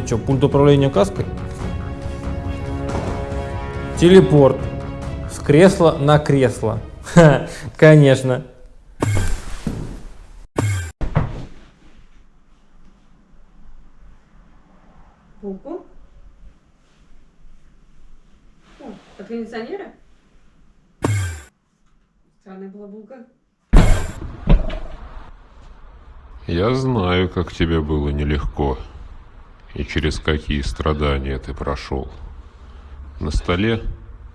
Это что, пульт управления каской? Телепорт. С кресла на кресло. Ха, конечно. Булку? О, от кондиционера? Странная была булка. Я знаю, как тебе было нелегко и через какие страдания ты прошел. На столе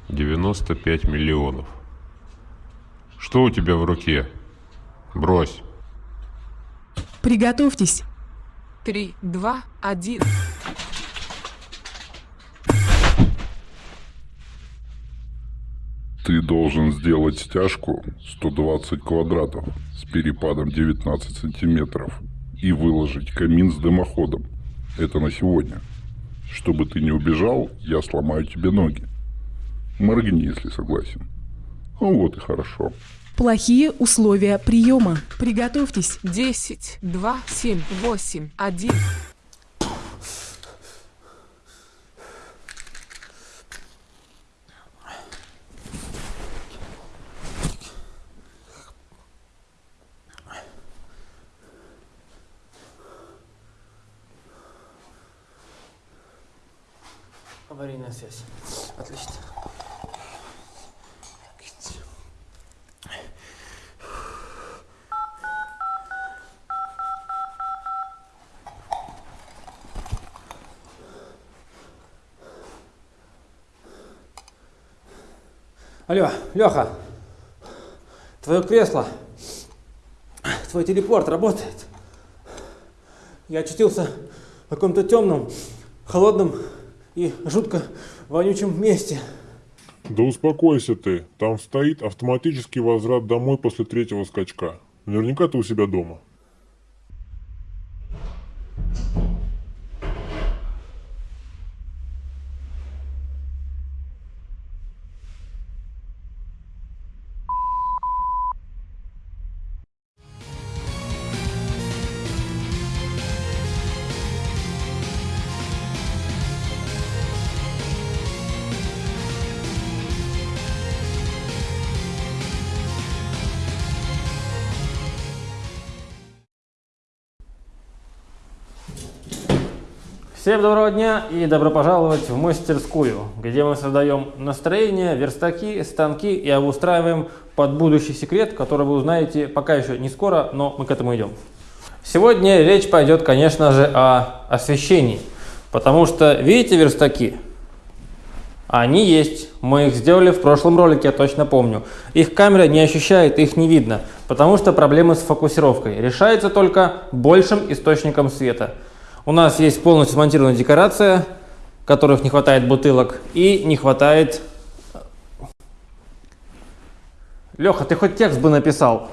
95 миллионов. Что у тебя в руке? Брось. Приготовьтесь. Три, два, один. Ты должен сделать стяжку 120 квадратов с перепадом 19 сантиметров и выложить камин с дымоходом. Это на сегодня. Чтобы ты не убежал, я сломаю тебе ноги. Моргни, если согласен. Ну вот и хорошо. Плохие условия приема. Приготовьтесь. Десять, два, семь, восемь, один. Аварийная связь. Отлично. Алло, Леха, твое кресло, твой телепорт работает. Я очутился в каком-то темном, холодном и жутко вонючем месте. Да успокойся ты, там стоит автоматический возврат домой после третьего скачка. Наверняка ты у себя дома. Всем доброго дня и добро пожаловать в мастерскую, где мы создаем настроение, верстаки, станки и обустраиваем под будущий секрет, который вы узнаете пока еще не скоро, но мы к этому идем. Сегодня речь пойдет, конечно же, о освещении, потому что, видите верстаки? Они есть, мы их сделали в прошлом ролике, я точно помню. Их камера не ощущает, их не видно, потому что проблемы с фокусировкой. Решается только большим источником света – у нас есть полностью смонтированная декорация, которых не хватает бутылок и не хватает... Леха, ты хоть текст бы написал.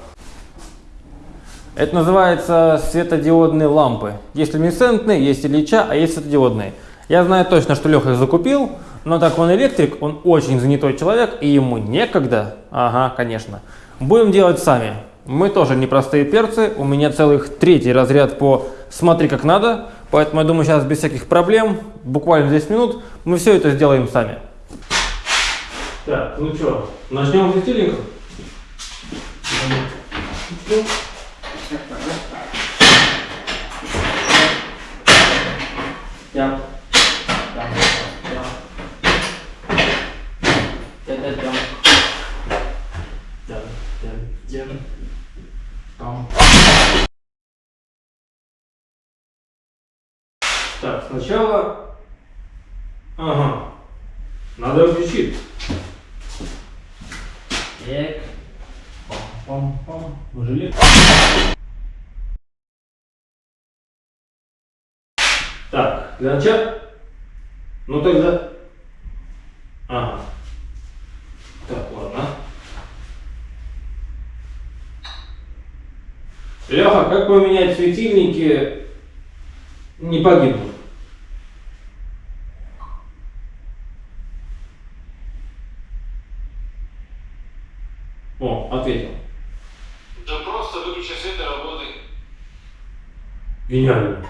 Это называется светодиодные лампы. Есть люминесцентные, есть Ильича, а есть светодиодные. Я знаю точно, что Леха их закупил, но так он электрик, он очень занятой человек, и ему некогда. Ага, конечно. Будем делать сами. Мы тоже непростые перцы, у меня целых третий разряд по «смотри как надо», Поэтому я думаю, сейчас без всяких проблем, буквально 10 минут, мы все это сделаем сами. Так, ну что, начнем с стилинга? Yeah. Так, сначала... Ага. Надо включить. Так. Пам-пам-пам. Жилет. Начала... Ну тогда... Ага. Так, ладно. Леха, как поменять светильники не погибнут? О, ответил. Да просто выключи свет и работай. Гениально.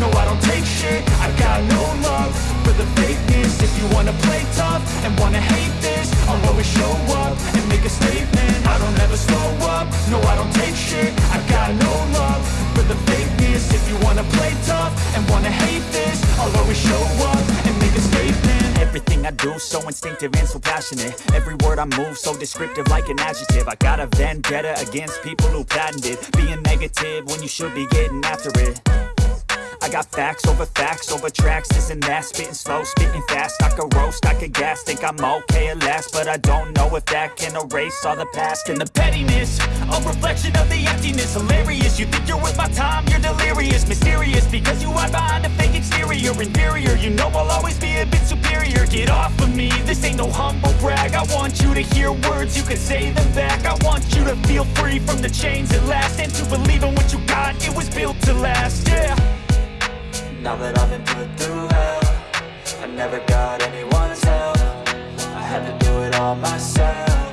No I don't take shit. I got no love for the fakeness. If you wanna play tough and wanna hate this I'll always show up and make a statement. I don't ever slow up, no I don't take shit. I got no love for the fakeness. If you wanna play tough and wanna hate this I'll always show up and make a statement. Everything I do so instinctive and so passionate. Every word I move so descriptive like an adjective. I got a vendetta against people who patented Being negative when you should be getting after it I got facts over facts over tracks, and that. Spitting slow, spitting fast, I could roast, I could gas Think I'm okay at last, but I don't know if that can erase all the past And the pettiness, a reflection of the emptiness. Hilarious, you think you're worth my time, you're delirious. Mysterious, because you hide behind a fake exterior. Inferior, you know I'll always be a bit superior. Get off of me, this ain't no humble brag. I want you to hear words, you can say them back. I want you to feel free from the chains at last. And to believe in what you got, it was built to last, yeah Now that I've been put through hell I never got anyone's help. I had to do it all myself.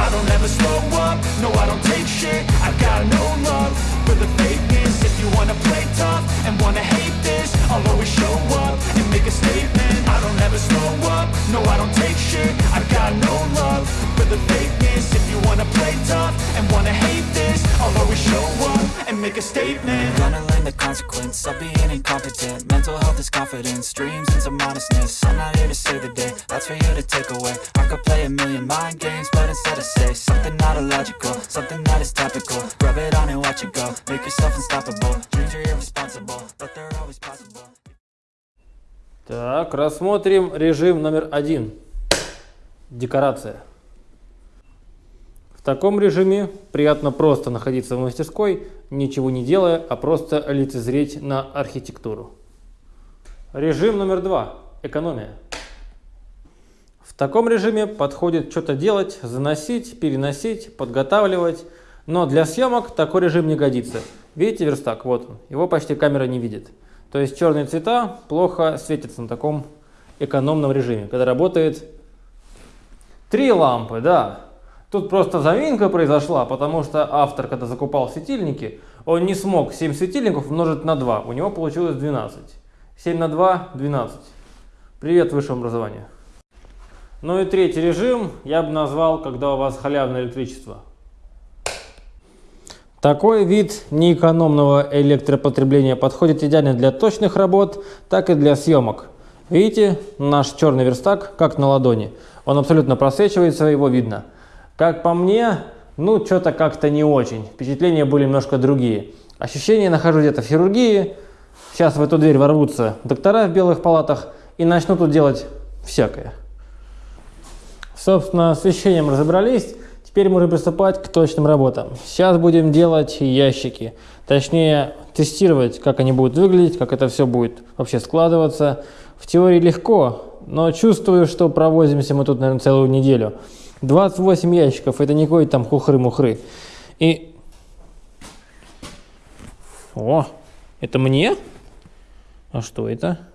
I don't ever slow up, no I don't take shit. I got no love for the fakeness. If you wanna play tough and wanna hate this I'll always show up and make a statement. I don't ever slow up, no I don't take shit. I got no love for the fakeness. If you wanna play tough and wanna hate this I'll always show up and make a statement Gonna learn the consequence of being incompetent Mental health is confidence, dreams and some honestness I'm not here to save the day, that's for you to take away I could play a million mind games, but instead I say Something not illogical, something that is topical Rub it on and watch it go, make yourself unstoppable Dreams are irresponsible, but they're always possible Так, рассмотрим режим номер один. Декорация. В таком режиме приятно просто находиться в мастерской, ничего не делая, а просто лицезреть на архитектуру. Режим номер два. Экономия. В таком режиме подходит что-то делать, заносить, переносить, подготавливать. Но для съемок такой режим не годится. Видите верстак? Вот он. Его почти камера не видит. То есть черные цвета плохо светятся на таком экономном режиме, когда работает три лампы, да. Тут просто заминка произошла, потому что автор, когда закупал светильники, он не смог 7 светильников умножить на 2. У него получилось 12. 7 на 2 – 12. Привет высшему образованию. Ну и третий режим я бы назвал, когда у вас халявное электричество. Такой вид неэкономного электропотребления подходит идеально для точных работ, так и для съемок. Видите, наш черный верстак как на ладони. Он абсолютно просвечивается, его видно. Как по мне, ну что-то как-то не очень. Впечатления были немножко другие. Ощущение нахожу где-то в хирургии. Сейчас в эту дверь ворвутся доктора в белых палатах и начнут тут делать всякое. Собственно, с освещением разобрались. Теперь можем приступать к точным работам. Сейчас будем делать ящики. Точнее, тестировать, как они будут выглядеть, как это все будет вообще складываться. В теории легко, но чувствую, что провозимся мы тут, наверное, целую неделю. 28 ящиков, это не какой там хухры-мухры. И... О, это мне? А что это?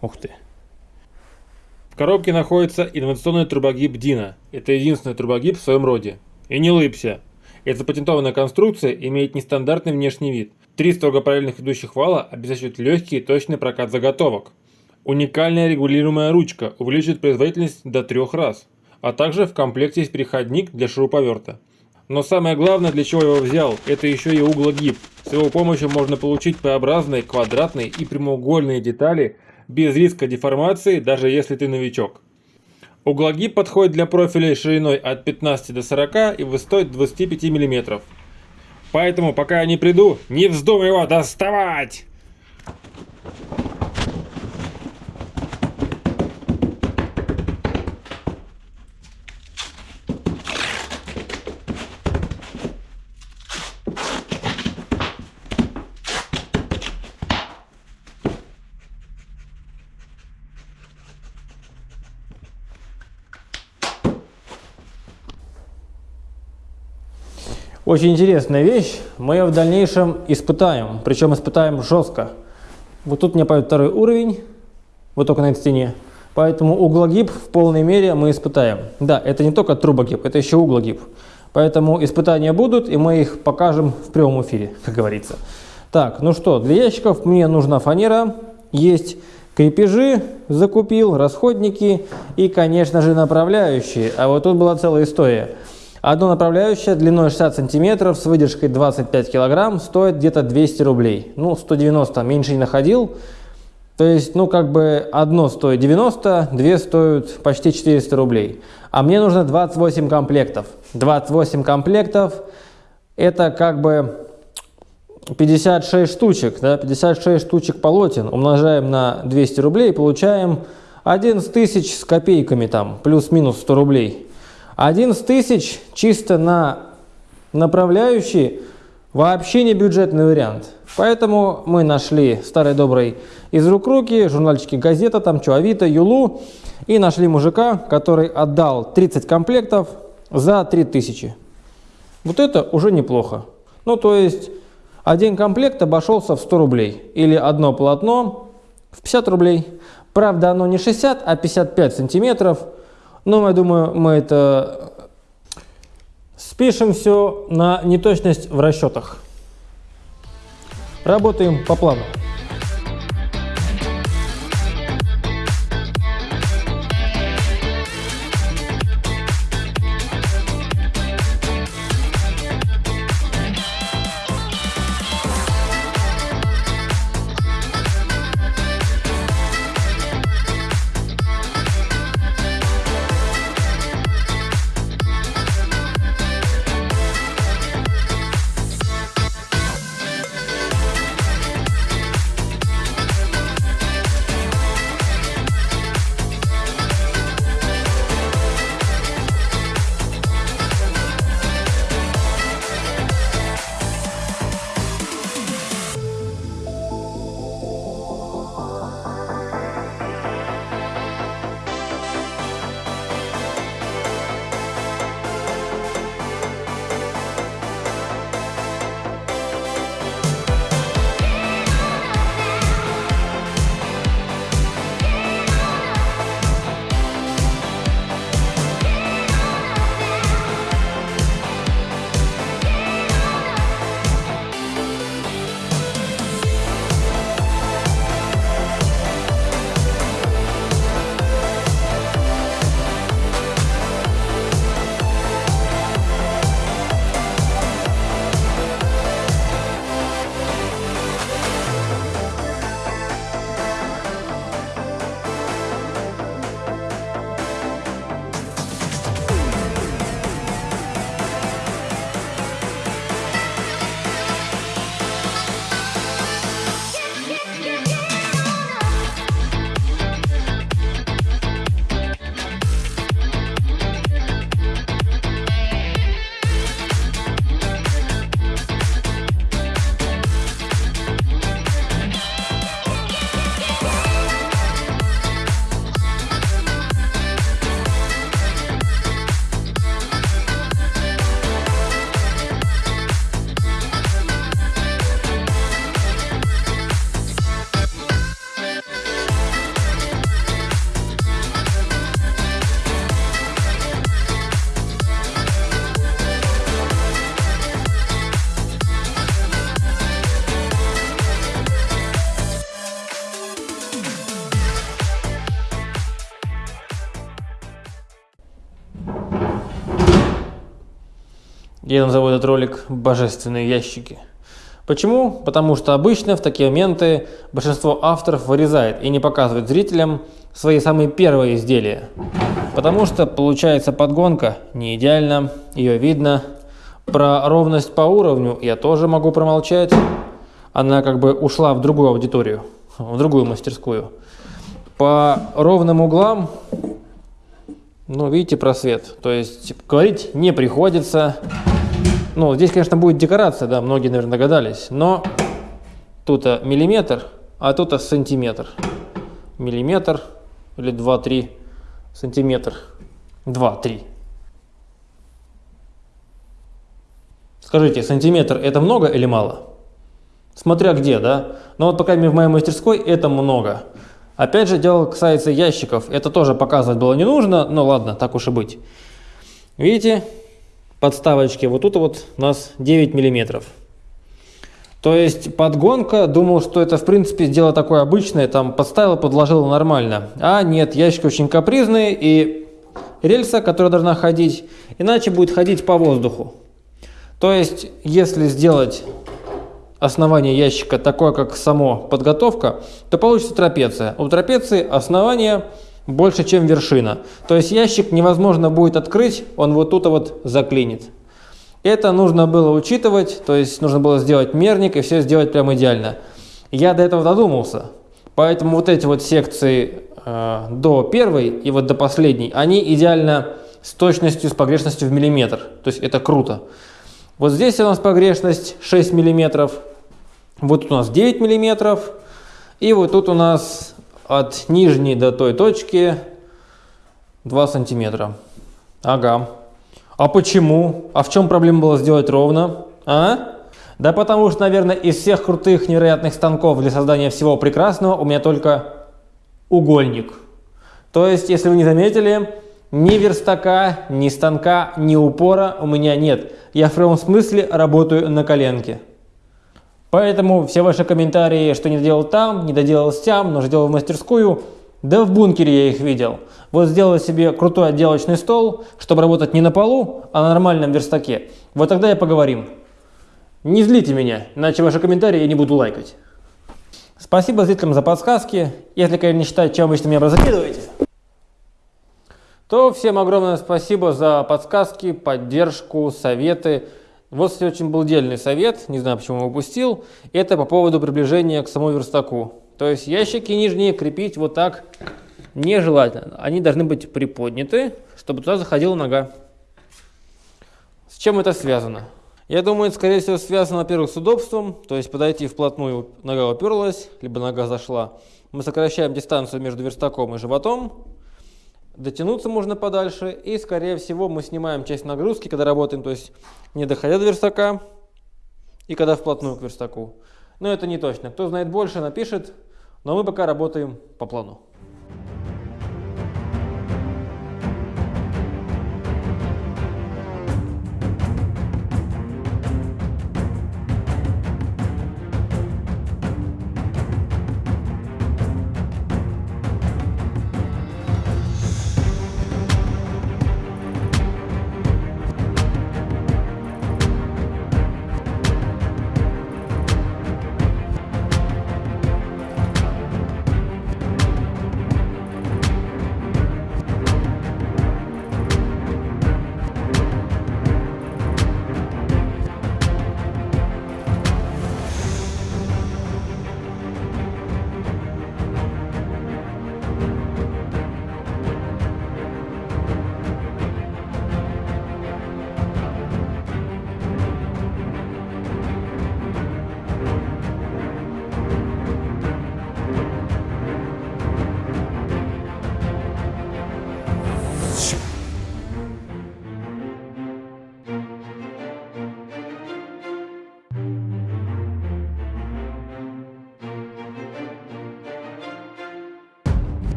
Ух ты. В коробке находится инновационный трубогиб Дина. Это единственный трубогиб в своем роде. И не лыбся. Эта запатентованная конструкция имеет нестандартный внешний вид. Три строго параллельных идущих вала обеспечивают легкий и точный прокат заготовок. Уникальная регулируемая ручка увеличивает производительность до трех раз. А также в комплекте есть переходник для шуруповерта. Но самое главное, для чего я его взял, это еще и углогиб. С его помощью можно получить П-образные, квадратные и прямоугольные детали без риска деформации, даже если ты новичок. Углогиб подходит для профилей шириной от 15 до 40 и высотой 25 мм. Поэтому, пока я не приду, не вздумай его доставать! Очень интересная вещь. Мы ее в дальнейшем испытаем. Причем испытаем жестко. Вот тут у меня пойдет второй уровень. Вот только на этой стене. Поэтому углогиб в полной мере мы испытаем. Да, это не только трубогиб, это еще углогиб. Поэтому испытания будут, и мы их покажем в прямом эфире, как говорится. Так, ну что, для ящиков мне нужна фанера, есть крепежи, закупил, расходники и, конечно же, направляющие. А вот тут была целая история. Одно направляющее длиной 60 сантиметров с выдержкой 25 килограмм стоит где-то 200 рублей. Ну, 190 меньше не находил. То есть, ну, как бы одно стоит 90, две стоят почти 400 рублей. А мне нужно 28 комплектов. 28 комплектов – это как бы 56 штучек, да, 56 штучек полотен умножаем на 200 рублей, получаем 11 тысяч с копейками там, плюс-минус 100 рублей. 11 тысяч чисто на направляющий вообще не бюджетный вариант. Поэтому мы нашли старый добрый из рук руки, журнальчики газета, там что, Авито, Юлу, и нашли мужика, который отдал 30 комплектов за 3000. Вот это уже неплохо. Ну, то есть один комплект обошелся в 100 рублей. Или одно полотно в 50 рублей. Правда, оно не 60, а 55 сантиметров. Но я думаю, мы это спишем все на неточность в расчетах. Работаем по плану. Я назову этот ролик «Божественные ящики». Почему? Потому что обычно в такие моменты большинство авторов вырезает и не показывает зрителям свои самые первые изделия. Потому что получается подгонка не идеально, ее видно. Про ровность по уровню я тоже могу промолчать. Она как бы ушла в другую аудиторию, в другую мастерскую. По ровным углам, ну видите просвет, то есть говорить не приходится. Ну, здесь, конечно, будет декорация, да, многие, наверное, догадались. Но тут миллиметр, а тут сантиметр. Миллиметр или 2-3 сантиметр. 2-3. Скажите, сантиметр это много или мало? Смотря где, да? Но вот пока в моей мастерской это много. Опять же, дело касается ящиков. Это тоже показывать было не нужно, но ладно, так уж и быть. Видите, подставочки. Вот тут вот у нас 9 миллиметров. То есть подгонка, думал, что это в принципе дело такое обычное, там подставил, подложил нормально. А нет, ящики очень капризные и рельса, которая должна ходить, иначе будет ходить по воздуху. То есть, если сделать основание ящика такое, как само подготовка, то получится трапеция. У трапеции основание больше, чем вершина. То есть ящик невозможно будет открыть, он вот тут вот заклинит. Это нужно было учитывать, то есть нужно было сделать мерник и все сделать прям идеально. Я до этого додумался, поэтому вот эти вот секции э, до первой и вот до последней, они идеально с точностью, с погрешностью в миллиметр. То есть это круто. Вот здесь у нас погрешность 6 миллиметров, вот тут у нас 9 миллиметров, и вот тут у нас от нижней до той точки 2 сантиметра. Ага. А почему? А в чем проблема была сделать ровно? А? Да потому что, наверное, из всех крутых невероятных станков для создания всего прекрасного у меня только угольник. То есть, если вы не заметили, ни верстака, ни станка, ни упора у меня нет. Я в прямом смысле работаю на коленке. Поэтому все ваши комментарии, что не доделал там, не доделал там, но сделал в мастерскую, да в бункере я их видел. Вот сделал себе крутой отделочный стол, чтобы работать не на полу, а на нормальном верстаке. Вот тогда и поговорим. Не злите меня, иначе ваши комментарии я не буду лайкать. Спасибо зрителям за подсказки. Если, конечно, не считать, чем вы меня закидываете, то всем огромное спасибо за подсказки, поддержку, советы. Вот, кстати, очень был дельный совет, не знаю, почему упустил. Это по поводу приближения к самому верстаку. То есть ящики нижние крепить вот так нежелательно. Они должны быть приподняты, чтобы туда заходила нога. С чем это связано? Я думаю, это, скорее всего, связано, во-первых, с удобством. То есть подойти вплотную, нога уперлась, либо нога зашла. Мы сокращаем дистанцию между верстаком и животом. Дотянуться можно подальше. И, скорее всего, мы снимаем часть нагрузки, когда работаем. То есть не доходя до верстака и когда вплотную к верстаку. Но это не точно. Кто знает больше, напишет. Но мы пока работаем по плану.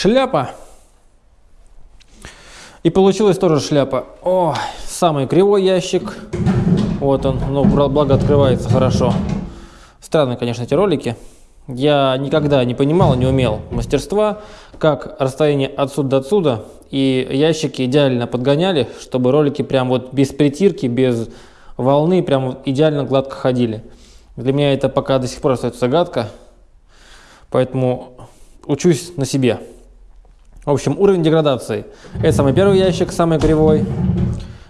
Шляпа. И получилась тоже шляпа. О, самый кривой ящик. Вот он, но благо открывается хорошо. Странные, конечно, эти ролики. Я никогда не понимал, не умел мастерства, как расстояние отсюда до отсюда и ящики идеально подгоняли, чтобы ролики прям вот без притирки, без волны, прям идеально гладко ходили. Для меня это пока до сих пор остается загадка, поэтому учусь на себе. В общем, уровень деградации. Это самый первый ящик, самый кривой.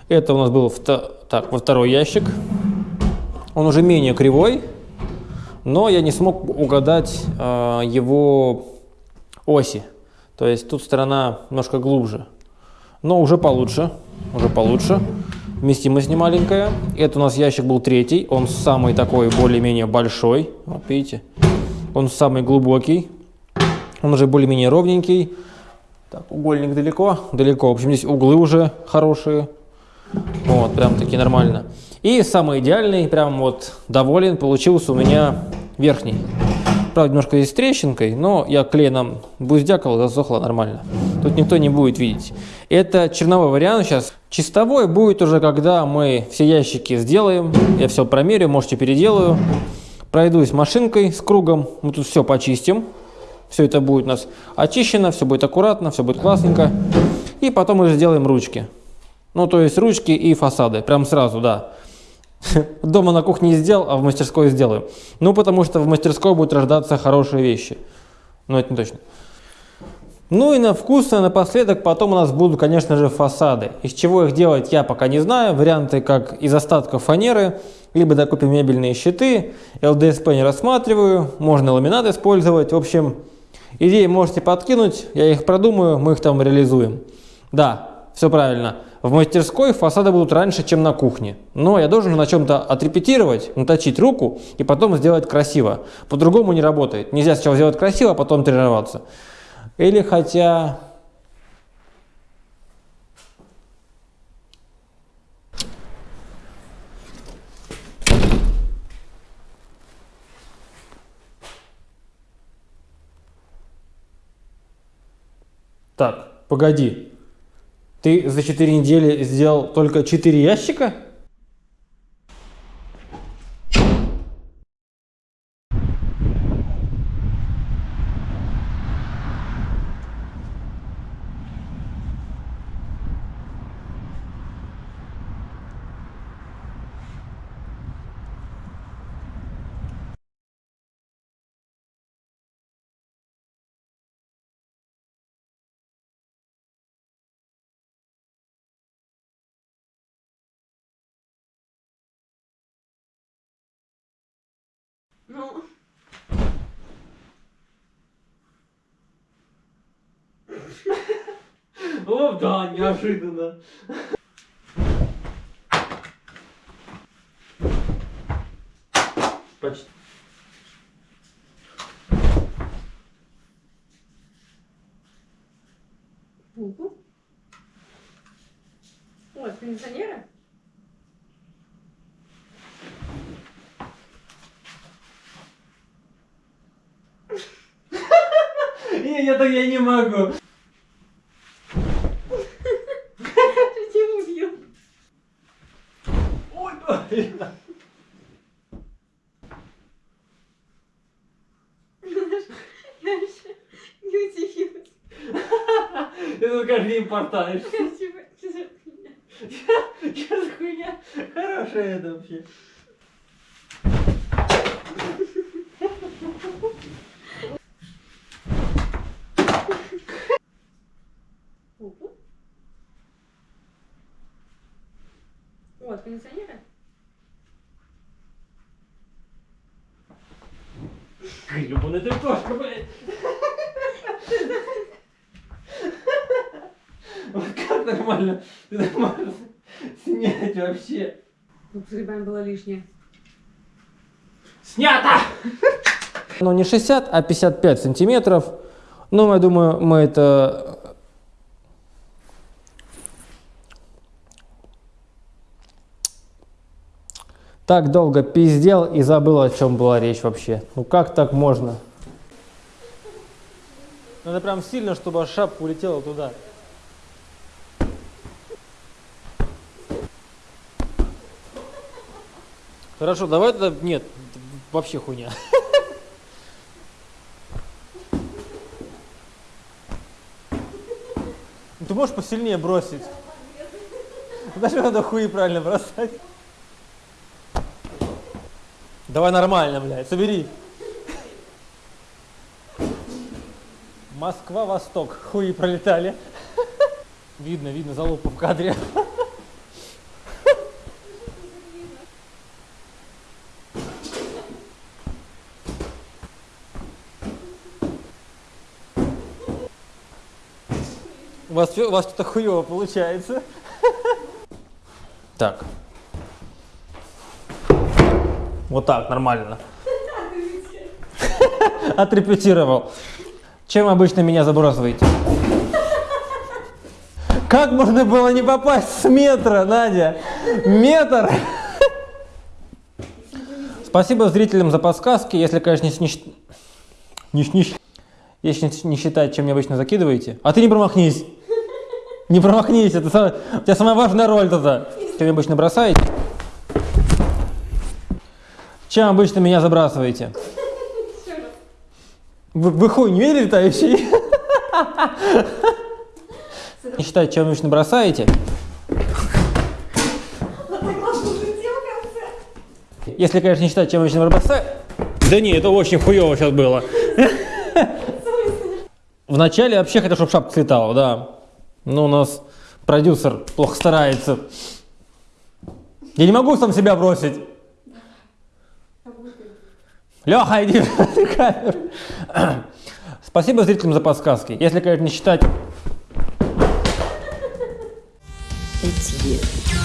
Это у нас был так, во второй ящик. Он уже менее кривой, но я не смог угадать э, его оси. То есть тут сторона немножко глубже. Но уже получше. Уже получше. Вместимость не маленькая. Это у нас ящик был третий. Он самый такой более-менее большой. Вот видите. Он самый глубокий. Он уже более-менее ровненький. Так, угольник далеко. Далеко. В общем, здесь углы уже хорошие. Вот, прям таки нормально. И самый идеальный, прям вот доволен, получился у меня верхний. Правда, немножко здесь с трещинкой, но я клеем буздякал, засохло нормально. Тут никто не будет видеть. Это черновой вариант сейчас. Чистовой будет уже, когда мы все ящики сделаем. Я все промерю, можете переделаю. Пройдусь машинкой с кругом. Мы тут все почистим. Все это будет у нас очищено, все будет аккуратно, все будет классненько. И потом уже сделаем ручки. Ну, то есть ручки и фасады. Прям сразу, да. Дома на кухне сделал, а в мастерской сделаю. Ну, потому что в мастерской будут рождаться хорошие вещи. Ну, это не точно. Ну и на вкус, и напоследок потом у нас будут, конечно же, фасады. Из чего их делать, я пока не знаю. Варианты как из остатков фанеры, либо докупим мебельные щиты. ЛДСП не рассматриваю, можно ламинат использовать. В общем, идеи можете подкинуть, я их продумаю, мы их там реализуем. Да, все правильно. В мастерской фасады будут раньше, чем на кухне. Но я должен на чем-то отрепетировать, наточить руку и потом сделать красиво. По-другому не работает. Нельзя сначала сделать красиво, а потом тренироваться. Или хотя... Так, погоди. Ты за 4 недели сделал только 4 ящика? Ну. О, да, неожиданно. Почти. Булку. Ой, кондиционера? Не, я я могу. Тебя убью. Ой. Я еще не удивилась. Ты тут каждый. Я за хуйня? Что за хуйня? Хорошая это вообще. Булку. Вот, кондиционера? Гребаная ты кошка, блядь. Вот как нормально? Ты нормально снять вообще. Ну, с грибами было лишнее. Снято! Ну, не 60, а 55 сантиметров. Ну, я думаю, мы это... Так долго пиздел и забыл, о чем была речь вообще. Ну, как так можно? Надо прям сильно, чтобы шапка улетела туда. Хорошо, давай тогда... Нет, вообще хуйня. Ты можешь посильнее бросить? Даже надо хуи правильно бросать. Давай нормально, блядь, собери. Москва-Восток. Хуи пролетали. Видно, видно залупу в кадре. У вас, у вас что-то хуево получается. Так. Вот так, нормально. Отрепетировал. Чем обычно меня забрасываете? Как можно было не попасть с метра, Надя? Метр! Спасибо зрителям за подсказки. Если, конечно, не, не, не если не считать, чем мне обычно закидываете. А ты не промахнись. Не промахнись, это самая- у тебя самая важная роль тогда. Чем вы обычно бросаете? Чем обычно меня забрасываете? Вы, вы хуй не видели летающий? Не считать, чем обычно бросаете. Если, конечно, не считать, чем обычно бросаете. Да не, это очень хуево сейчас было. Вначале вообще хотел, чтобы шапка слетала, да. Но у нас продюсер плохо старается. Я не могу сам себя бросить. Леха, иди в камеру. Спасибо зрителям за подсказки. Если, конечно, не считать... Эти